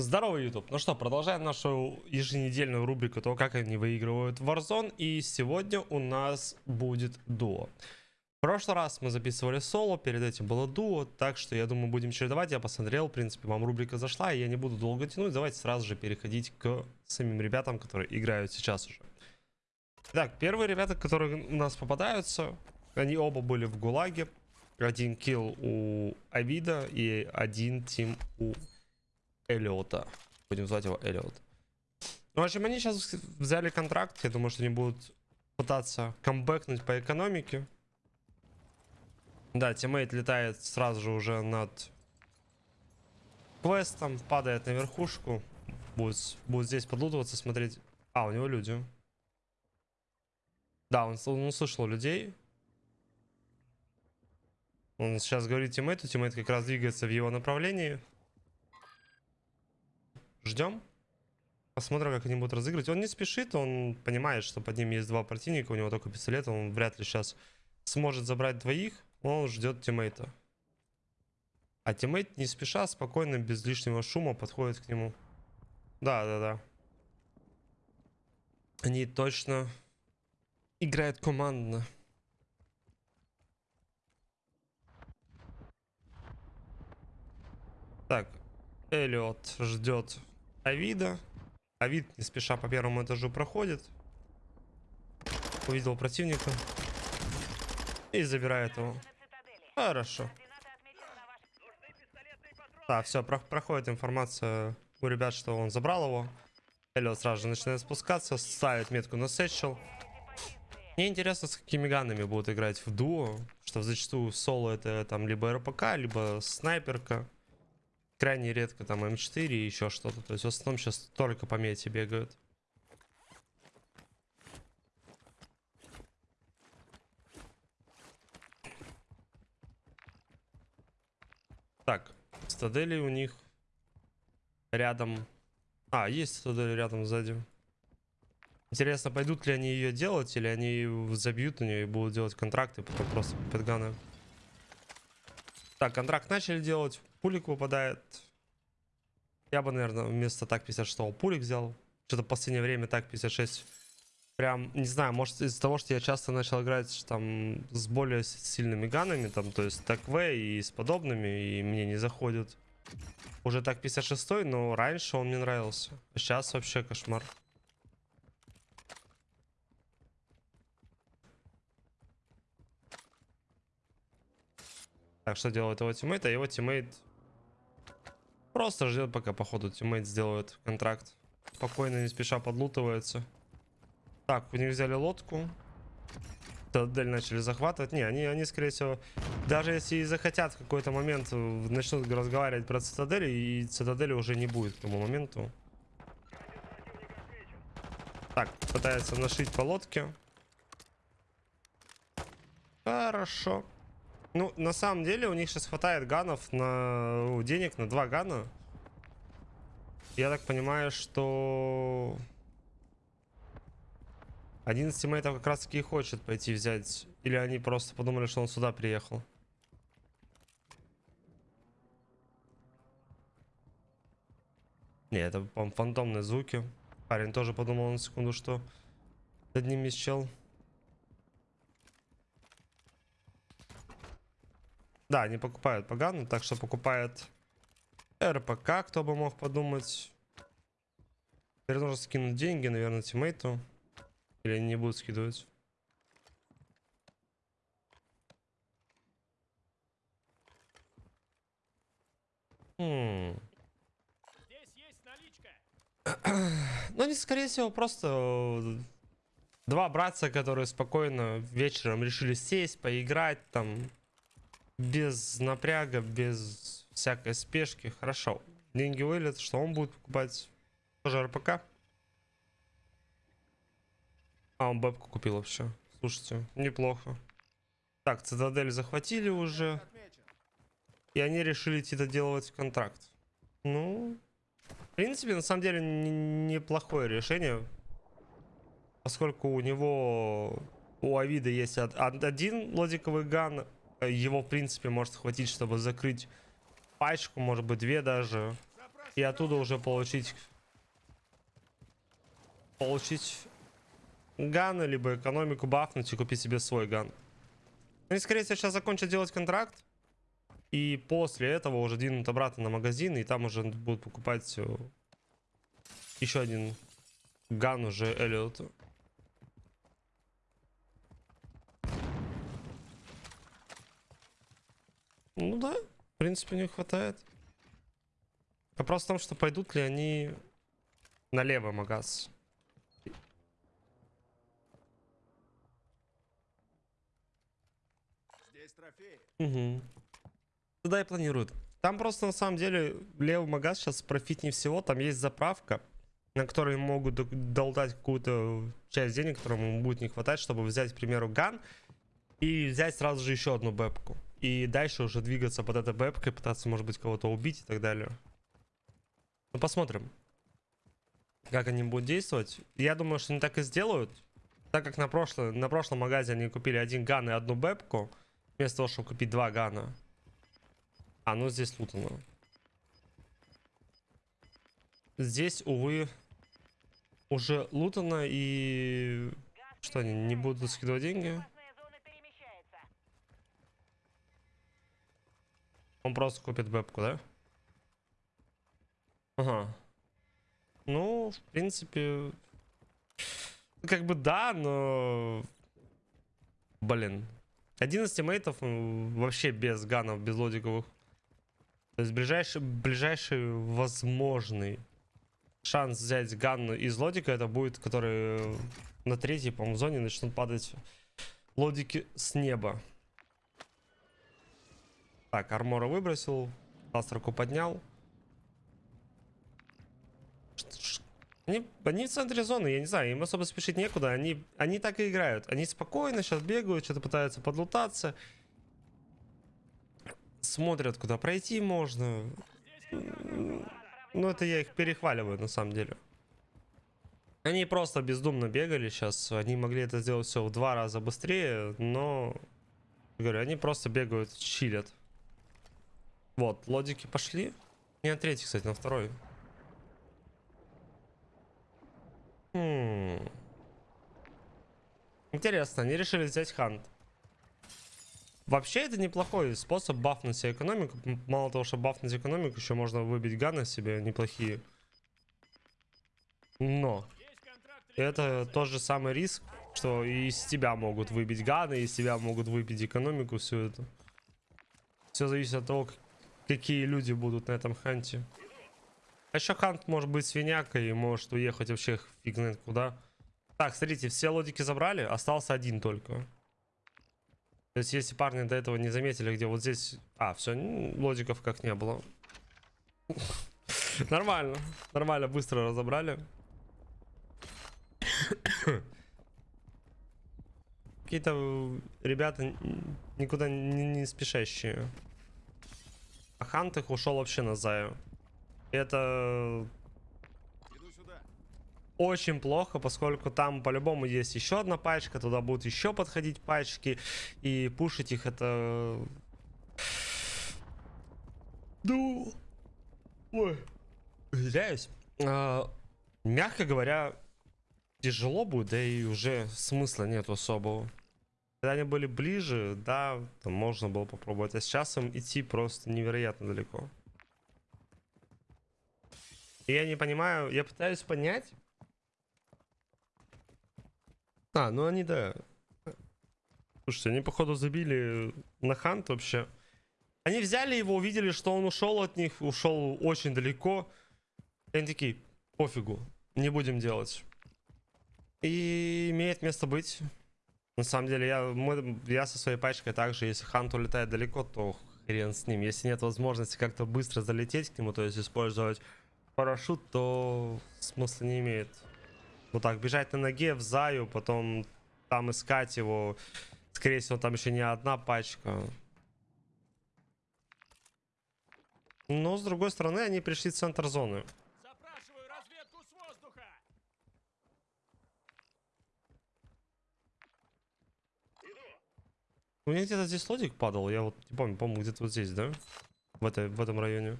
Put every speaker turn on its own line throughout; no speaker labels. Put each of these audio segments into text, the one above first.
Здорово, YouTube. Ну что, продолжаем нашу еженедельную рубрику того, как они выигрывают Warzone. И сегодня у нас будет дуо. В прошлый раз мы записывали соло, перед этим было дуо, так что я думаю будем чередовать. Я посмотрел, в принципе, вам рубрика зашла, и я не буду долго тянуть. Давайте сразу же переходить к самим ребятам, которые играют сейчас уже. Так, первые ребята, которые у нас попадаются, они оба были в ГУЛАГе. Один килл у Авида и один тим у Эллиота. Будем звать его Эллиот. Ну, в общем, они сейчас взяли контракт. Я думаю, что они будут пытаться камбэкнуть по экономике. Да, тиммейт летает сразу же уже над квестом, падает на верхушку. Будет, будет здесь подлутываться, смотреть. А, у него люди. Да, он, он услышал людей. Он сейчас говорит тиммейту, тиммейт как раз двигается в его направлении. Ждем. Посмотрим, как они будут разыгрывать. Он не спешит, он понимает, что под ним есть два противника, у него только пистолет, он вряд ли сейчас сможет забрать двоих. Он ждет тиммейта. А тиммейт не спеша, спокойно, без лишнего шума подходит к нему. Да, да, да. Они точно играют командно. Так, Эллиот ждет Авида. Авид не спеша по первому этажу проходит. Увидел противника. И забирает его. Хорошо. Да, все, про проходит информация у ребят, что он забрал его. Эллиот сразу же начинает спускаться, ставит метку на сетчел. Мне интересно, с какими ганами будут играть в дуо. Что зачастую соло это там либо РПК, либо снайперка. Крайне редко там М4 и еще что-то. То есть в основном сейчас только по мете бегают. Так, стадели у них рядом. А, есть стадели рядом сзади. Интересно, пойдут ли они ее делать, или они забьют на нее и будут делать контракты, потом просто пэтганы. Так, контракт начали делать. Пулик выпадает. Я бы, наверное, вместо так 56 пулик взял. Что-то в последнее время так 56. Прям, не знаю, может из-за того, что я часто начал играть там с более сильными ганами, там, то есть так В и с подобными, и мне не заходит. Уже так 56, но раньше он мне нравился. Сейчас вообще кошмар. Так, что делает его тиммейт? А его тиммейт просто ждет, пока походу тиммейт сделает контракт. Спокойно, не спеша подлутывается. Так, у них взяли лодку. Цитадель начали захватывать. Не, они, они, скорее всего, даже если и захотят в какой-то момент, начнут разговаривать про цитадель, и цитадели уже не будет к тому моменту. Так, пытается нашить по лодке. Хорошо. Ну, на самом деле, у них сейчас хватает ганов на денег на два гана. Я так понимаю, что... Один из как раз таки и хочет пойти взять. Или они просто подумали, что он сюда приехал. Не, это, по фантомные звуки. Парень тоже подумал на секунду, что над ним есть чел. Да, они покупают погану, так что покупает РПК, кто бы мог подумать. Теперь нужно скинуть деньги, наверное, тиммейту. Или они не будут скидывать. Хм. Ну, они, скорее всего, просто э, два братца, которые спокойно вечером решили сесть, поиграть, там, без напряга, без всякой спешки. Хорошо. Деньги вылет, что он будет покупать? Тоже РПК. А, он бэбку купил вообще. Слушайте, неплохо. Так, цитадель захватили уже. И они решили идти доделывать контракт. Ну, в принципе, на самом деле, неплохое решение. Поскольку у него, у Авида есть один лодиковый ган, его, в принципе, может хватить, чтобы закрыть пачку, может быть, две даже. И оттуда уже получить... Получить ганы, либо экономику бафнуть и купить себе свой ган. Они, скорее всего, сейчас закончат делать контракт. И после этого уже двинут обратно на магазин, и там уже будут покупать э, еще один ган уже Эллиоту. Ну да, в принципе, не хватает. Вопрос в том, что пойдут ли они налево магаз.
Здесь трофеи.
Угу. Туда и планируют. Там просто на самом деле левый магаз сейчас профитнее всего. Там есть заправка, на которой могут долдать какую-то часть денег, которым ему будет не хватать, чтобы взять, к примеру, ган и взять сразу же еще одну бэпку. И дальше уже двигаться под этой бэпкой, пытаться, может быть, кого-то убить и так далее. Ну, посмотрим, как они будут действовать. Я думаю, что они так и сделают. Так как на, прошлое, на прошлом магазе они купили один ган и одну бэпку, вместо того, чтобы купить два гана. А, ну здесь лутано. Здесь, увы, уже лутано и... Что они, не будут скидывать деньги? Он просто купит бэпку, да? Ага. Ну, в принципе... Как бы да, но... Блин. Один из тиммейтов м, вообще без ганов, без лодиковых. То есть ближайший, ближайший возможный шанс взять ган из лодика, это будет, который на третьей, по-моему, зоне начнут падать лодики с неба. Так, армора выбросил, астерку поднял. Они, они в центре зоны, я не знаю, им особо спешить некуда. Они, они так и играют. Они спокойно сейчас бегают, что-то пытаются подлутаться. Смотрят, куда пройти можно. Ну, это я их перехваливаю, на самом деле. Они просто бездумно бегали сейчас. Они могли это сделать все в два раза быстрее, но... Говорю, они просто бегают, чилят. Вот, лодики пошли. Не на третий, кстати, на второй. Хм. Интересно, они решили взять хант. Вообще это неплохой способ бафнуть себе экономику. Мало того, что бафнуть экономику, еще можно выбить ганы себе неплохие. Но это тот же самый риск, что и из тебя могут выбить ганы, и из тебя могут выбить экономику, все это. Все зависит от того, какие люди будут на этом ханте. А еще хант может быть свинякой и может уехать вообще фиг знает куда. Так, смотрите, все лодики забрали, остался один только. То есть, если парни до этого не заметили, где вот здесь... А, все, лодиков как не было. Нормально, нормально, быстро разобрали. Какие-то э, ребята никуда не спешащие. А Хант их ушел вообще на Заю. Это очень плохо, поскольку там по-любому есть еще одна пачка, туда будут еще подходить пачки, и пушить их это... Ну... Ой. Извиняюсь. А, мягко говоря, тяжело будет, да и уже смысла нет особого. Когда они были ближе, да, там можно было попробовать, а сейчас им идти просто невероятно далеко. И я не понимаю, я пытаюсь понять. А, ну они, да. Слушайте, они, походу, забили на хант вообще. Они взяли его, увидели, что он ушел от них, ушел очень далеко. И они такие, пофигу, не будем делать. И имеет место быть. На самом деле, я, мы- я со своей пачкой также, если хант улетает далеко, то хрен с ним. Если нет возможности как-то быстро залететь к нему, то есть использовать парашют, то смысла не имеет. Вот так, бежать на ноге в заю, потом там искать его. Скорее всего, там еще не одна пачка. Но, с другой стороны, они пришли в центр зоны. У меня где-то здесь лодик падал, я вот не помню, по-моему, где-то вот здесь, да? В, этой, в этом районе.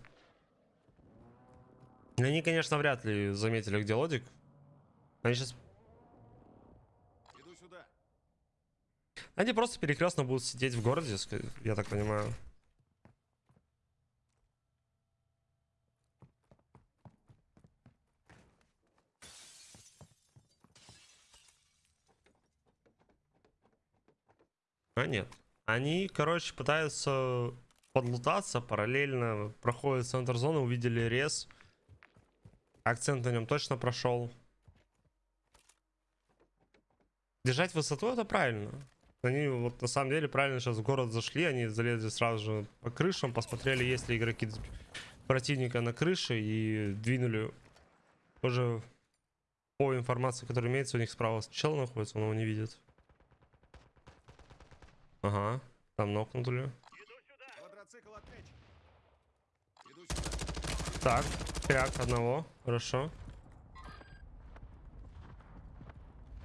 Они, конечно, вряд ли заметили, где лодик. Они сейчас...
Иду сюда.
Они просто перекрестно будут сидеть в городе, я так понимаю. А нет. Они, короче, пытаются подлутаться, параллельно проходят центр зоны, увидели рез. Акцент на нем точно прошел. Держать высоту это правильно. Они вот на самом деле правильно сейчас в город зашли, они залезли сразу же по крышам, посмотрели, есть ли игроки противника на крыше и двинули уже по информации, которая имеется, у них справа чел находится, он его не видит. Ага, там нокнули. Так, кряк одного, хорошо.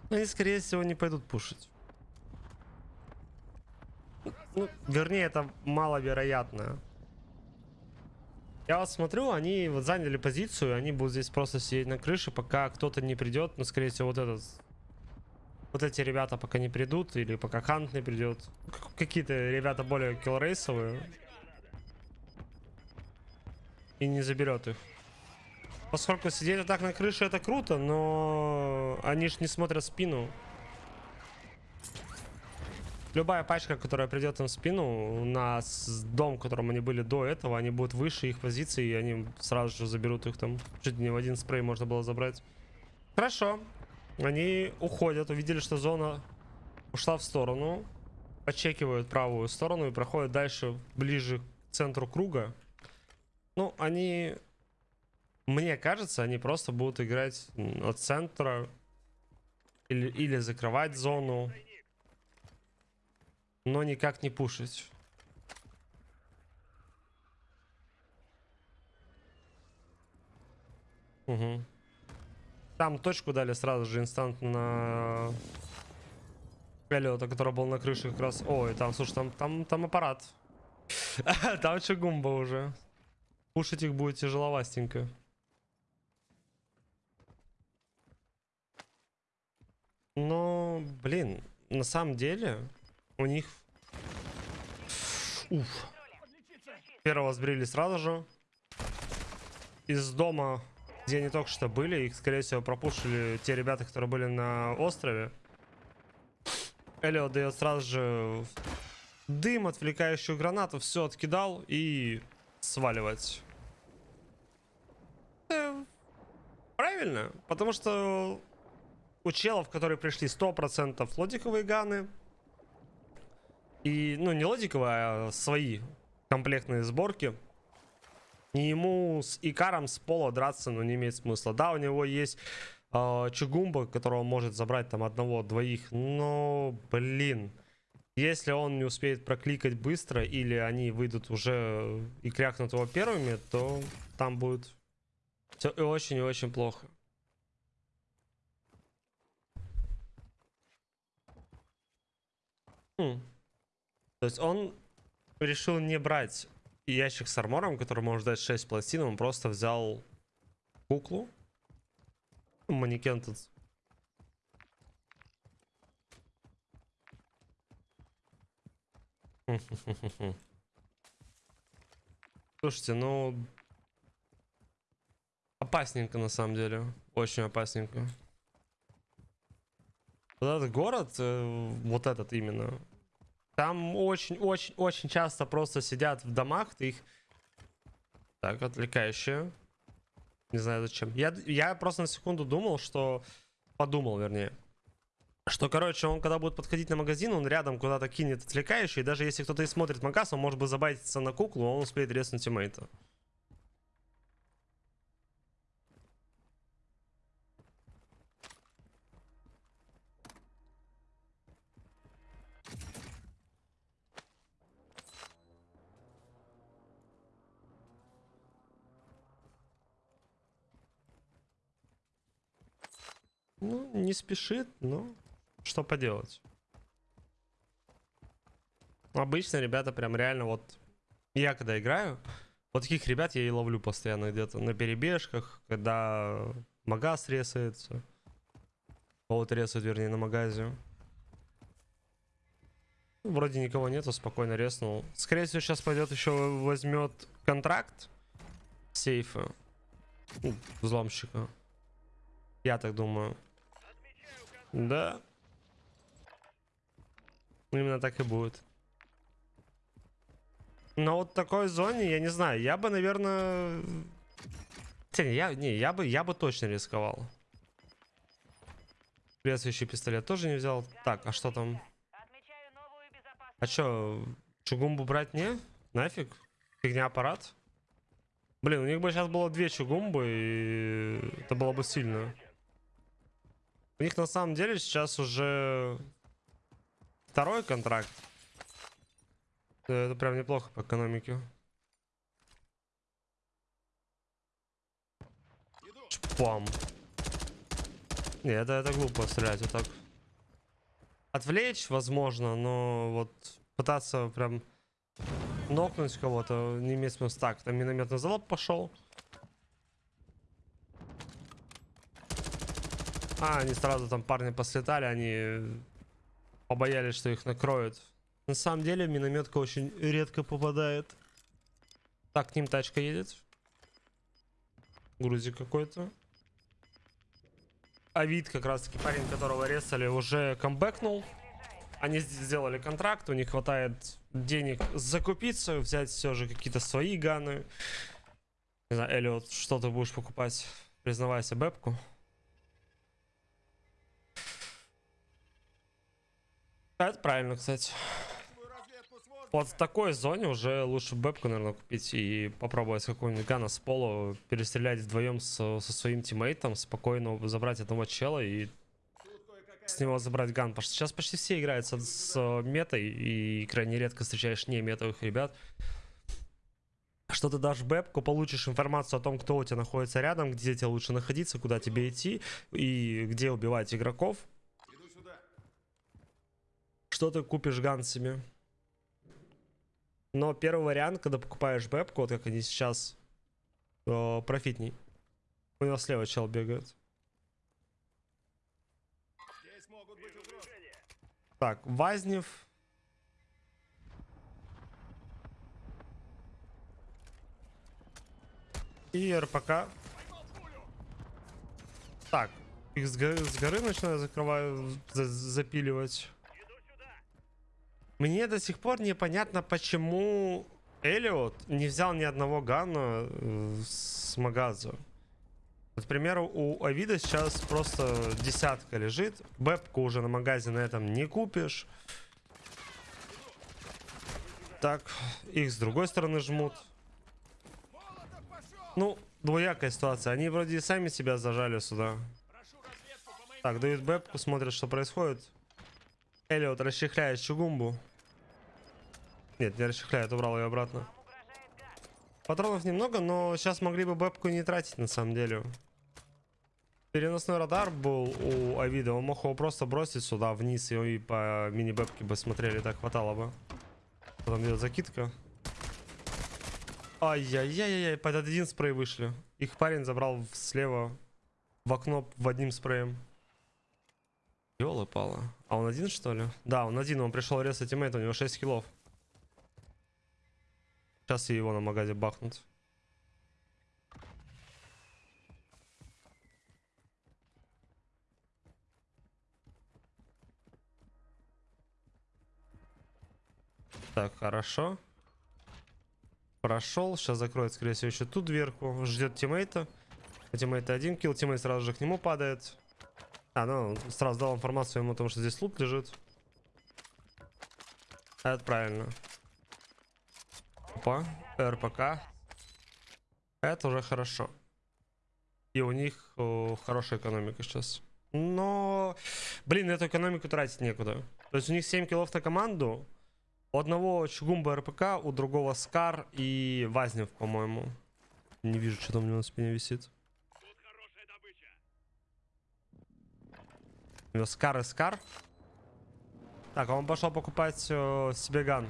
Но они, скорее всего, не пойдут пушить. Ну, вернее, это маловероятно. Я вот смотрю, они вот заняли позицию, они будут здесь просто сидеть на крыше, пока кто-то не придет. Ну, скорее всего, вот этот... Вот эти ребята пока не придут, или пока Хант не придет. Какие-то ребята более киллрейсовые. И не заберет их. Поскольку сидеть вот так на крыше это круто, но они ж не смотрят спину. Любая пачка, которая придет им в спину, на с- дом, в котором они были до этого, они будут выше их позиции, и они сразу же заберут их там. Чуть не в один спрей можно было забрать. Хорошо. Они уходят, увидели, что зона ушла в сторону. Подчекивают правую сторону и проходят дальше, ближе к центру круга. Ну, они... Мне кажется, они просто будут играть от центра. Или, или закрывать зону. Но никак не пушить. Угу. Там точку дали сразу же инстантно на Эллиота, который был на крыше как раз. Ой, там, слушай, там, там, там аппарат. Там чугумба уже. Пушить их будет тяжеловастенько. Но, блин, на самом деле у них... Уф. Первого сбрили сразу же. Из дома, где они только что были, их, скорее всего, пропушили те ребята, которые были на острове. Элиот дает сразу же дым, отвлекающую гранату, все откидал и сваливать. Э, Правильно, потому что у челов, которые пришли 100% лодиковые ганы. И, ну, не лодиковые, а свои комплектные сборки. И ему с Икаром с пола драться, ну, не имеет смысла. Да, у него есть э, Чугумба, которого может забрать там одного-двоих. Но, блин, если он не успеет прокликать быстро, или они выйдут уже и крякнут его первыми, то там будет все очень и очень плохо. Хм. То есть он решил не брать ящик с армором, который может дать 6 пластин, он просто взял куклу. Манекен тут. Слушайте, ну... Опасненько на самом деле. Очень опасненько. Вот этот город, э, вот этот именно, там очень-очень-очень часто просто сидят в домах, ты их... Так, отвлекающие. Не знаю зачем. Я, я просто на секунду думал, что... Подумал, вернее. Что, короче, он когда будет подходить на магазин, он рядом куда-то кинет отвлекающий. И даже если кто-то и смотрит магаз, он может бы забайтиться на куклу, а он успеет резнуть тиммейта. Ну, не спешит, но что поделать. Обычно ребята прям реально вот... Я когда играю, Вот таких ребят я и ловлю постоянно где-то на перебежках, когда магаз ресается. Вот ресает, вернее, на магазе. Вроде никого нету, спокойно резнул. Скорее всего, сейчас пойдет еще возьмет контракт сейфа. Ну, взломщика. Я так думаю. Да. Именно так и будет. Но вот в такой зоне, я не знаю, я бы, наверное... Не, я, не, я бы, я бы точно рисковал. Следующий пистолет тоже не взял. Так, а что там? А чё, чугумбу брать не? Нафиг? Фигня аппарат? Блин, у них бы сейчас было две чугумбы, и это было бы сильно. У них на самом деле сейчас уже второй контракт. Э, Это прям неплохо по экономике. Чпам. Не, это, это глупо стрелять вот так. Отвлечь, возможно, но вот пытаться прям нокнуть кого-то не имеет смысла. Так, там минометный залоб пошел. А, они сразу там парни послетали, они побоялись, что их накроют. На самом деле минометка очень редко попадает. Так, к ним тачка едет. Грузик какой-то. А вид как раз таки парень, которого резали, уже камбэкнул. Они сделали контракт, у них хватает денег закупиться, взять все же какие-то свои ганы. Не знаю, Эллиот, что ты будешь покупать? Признавайся, бэбку. Это правильно, кстати. Вот в такой зоне уже лучше бэбку, наверное, купить и попробовать какого-нибудь гана с пола, перестрелять вдвоем со, со своим тиммейтом, спокойно забрать одного чела и с него забрать ган. Потому что сейчас почти все играют с, с э, метой, и крайне редко встречаешь не метовых ребят. Что ты дашь бэбку, получишь информацию о том, кто у тебя находится рядом, где тебе лучше находиться, куда тебе идти, и где убивать игроков. Что ты купишь ган себе. Но первый вариант, когда покупаешь бэбку, вот как они сейчас, э, профитней. У него слева чел бегает.
Здесь могут быть угрозы.
Так, Вазнев. И РПК. Так, их с горы, с горы начинаю закрываю, за- запиливать. Мне до сих пор непонятно, почему Элиот не взял ни одного гана э, с магаза. Вот, к примеру, у Авида сейчас просто десятка лежит. Бэбку уже на магазе на этом не купишь. Так, их с другой стороны жмут. Ну, двоякая ситуация. Они вроде и сами себя зажали сюда. Так, дают бэбку, смотрят, что происходит. Элиот расчехляет чугумбу. Нет, не расчехляет, убрал ее обратно. Патронов немного, но сейчас могли бы бэбку не тратить на самом деле. Переносной радар был у Авида, он мог его просто бросить сюда вниз и, по мини-бэбке бы смотрели, так хватало бы. Потом идет закидка. Ай-яй-яй-яй, под один спрей вышли. Их парень забрал слева в окно в одним спреем. Ёлы пала. А он один что ли? Да, он один, он пришел резать тиммейта, у него 6 киллов. Сейчас и его на магазе бахнут. Так, хорошо. Прошел. Сейчас закроет, скорее всего, еще ту дверку. Ждет тиммейта. У тиммейта один килл. Тиммейт сразу же к нему падает. А, ну, сразу дал информацию ему о том, что здесь лут лежит. Это правильно. Опа, РПК. Это уже хорошо. И у них о, хорошая экономика сейчас. Но, блин, эту экономику тратить некуда. То есть у них 7 киллов на команду. У одного Чугумба РПК, у другого SCAR и Vaznev, по-моему. Не вижу, что там у него на спине висит.
Тут хорошая добыча.
Него Скар и Скар. Так, а он пошел покупать э, себе ган.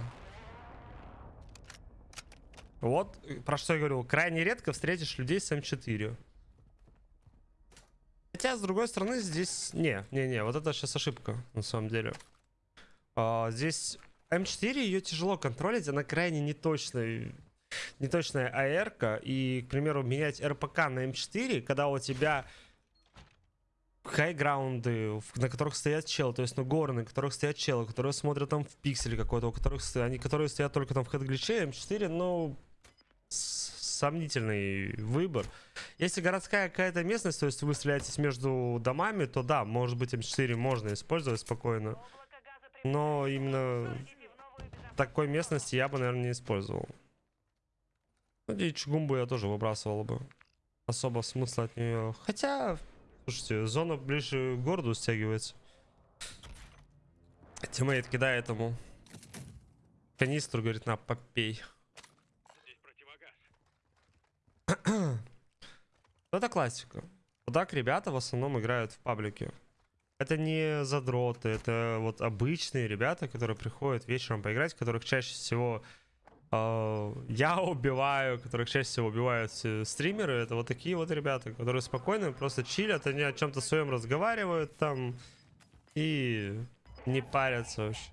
Вот, э, про что я говорил, крайне редко встретишь людей с М4. Хотя, с другой стороны, здесь... Не, не, не, вот это сейчас ошибка, на самом деле. А, здесь М4, ее тяжело контролить, она крайне неточная, неточная АР, и, к примеру, менять РПК на М4, когда у тебя хайграунды, на которых стоят челы, то есть на горы, на которых стоят челы, которые смотрят там в пикселе какой-то, у которых они, которые стоят только там в хэт-гличе, М4, ну, сомнительный выбор. Если городская какая-то местность, то есть вы стреляетесь между домами, то да, может быть М4 можно использовать спокойно. Но именно такой местности я бы, наверное, не использовал. Ну, и чугумбу я тоже выбрасывал бы. Особо смысла от нее. Хотя, слушайте, зона ближе к городу стягивается. Тиммейт кидает ему. Канистру, говорит, на, попей. Это классика. Вот так ребята в основном играют в паблике. Это не задроты, это вот обычные ребята, которые приходят вечером поиграть, которых чаще всего я убиваю, которых чаще всего убивают э, стримеры. Это вот такие вот ребята, которые спокойно просто чилят, они о чем-то своем разговаривают там и не парятся вообще.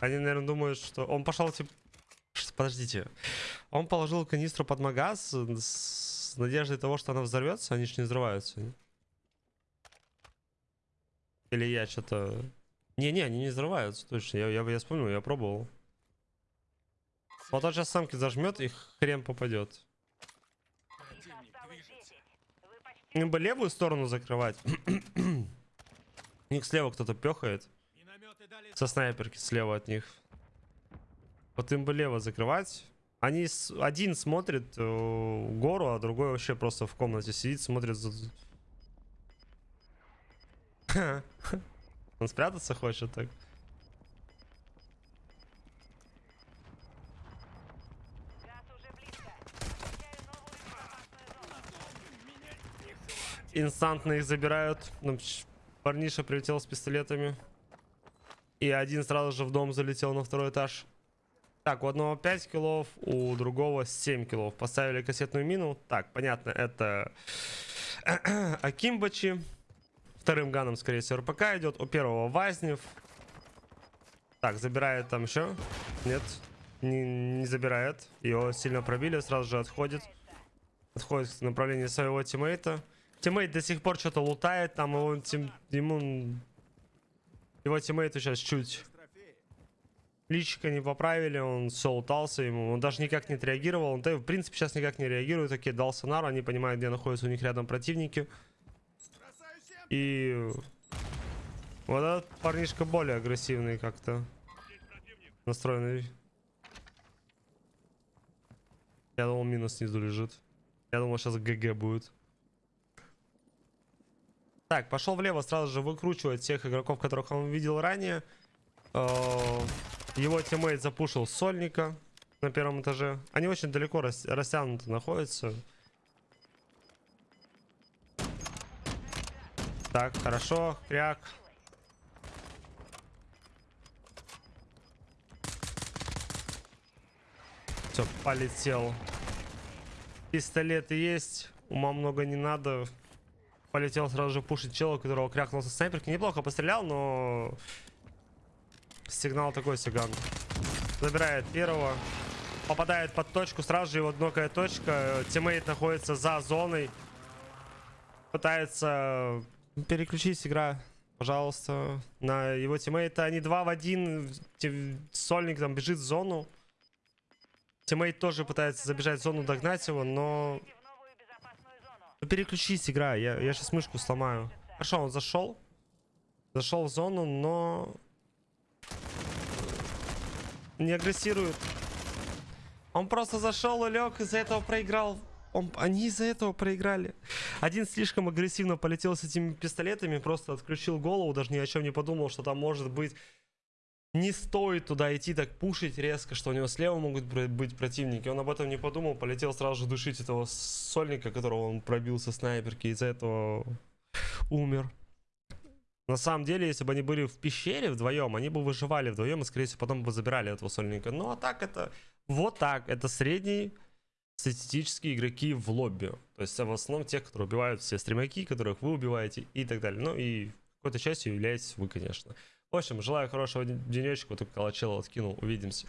Они, наверное, думают, что он пошел типа... Подождите. Он положил канистру под магаз с надеждой того, что она взорвется, они же не взрываются. Или я что-то... Не-не, они не взрываются, точно. Я, я, я вспомнил, я пробовал. Вот он сейчас самки зажмет и хрен попадет.
Их осталось 10. Вы почти
Им бы левую сторону закрывать. У них слева кто-то пехает. Со снайперки слева от них. Вот им бы лево закрывать. Они с- один смотрит э, гору, а другой вообще просто в комнате сидит, смотрит за... Он спрятаться хочет так. Инстантно их забирают. Ну, Парниша прилетел с пистолетами. И один сразу же в дом залетел на второй этаж. Так, у одного 5 киллов, у другого 7 киллов. Поставили кассетную мину. Так, понятно, это Акимбачи. Вторым ганом, скорее всего, РПК идет. У первого Вазнев. Так, забирает там еще. Нет, не, не забирает. Его сильно пробили, сразу же отходит. Отходит в направлении своего тиммейта. Тиммейт до сих пор что-то лутает, там его тим- ему... Его тиммейту сейчас чуть личика не поправили, он все лутался ему, он даже никак не отреагировал, он, да, в принципе, сейчас никак не реагирует, такие дал сонар, они понимают, где находятся у них рядом противники, и вот этот парнишка более агрессивный как-то настроенный. Я думал, минус снизу лежит. Я думал, сейчас GG будет. Так, пошел влево, сразу же выкручивать тех игроков, которых он видел ранее. Э, Его тиммейт запушил Сольника на первом этаже. Они очень далеко рас- растянуты находятся. Так, хорошо, кряк. Все, полетел. Пистолеты есть, ума много не надо. Полетел сразу же пушить чела, у которого крякнул со снайперки. Неплохо пострелял, но... Сигнал такой сиган. Забирает первого. Попадает под точку, сразу же его однокая точка. Тиммейт находится за зоной. Пытается переключить игра, пожалуйста, на его тиммейта. Они два в один. Сольник там бежит в зону. Тиммейт тоже пытается забежать в зону, догнать его, но...
Идите в новую безопасную зону.
Ну, Переключись, игра, я, я сейчас мышку сломаю. Хорошо, он зашел. Зашел в зону, но... Не агрессирует. Он просто зашел и лег, из-за этого проиграл. Он, они из-за этого проиграли. Один слишком агрессивно полетел с этими пистолетами, просто отключил голову, даже ни о чем не подумал, что там может быть не стоит туда идти так пушить резко, что у него слева могут быть противники. Он об этом не подумал, полетел сразу же душить этого сольника, которого он пробился снайперки, из-за этого умер. На самом деле, если бы они были в пещере вдвоем, они бы выживали вдвоем и, скорее всего, потом бы забирали этого сольника. Ну, а так это... Вот так. Это средний статистические игроки в лобби. То есть, а в основном, те, которые убивают все стримаки, которых вы убиваете и так далее. Ну, и какой-то частью являетесь вы, конечно. В общем, желаю хорошего денечка. Вот только колочела откинул. Увидимся.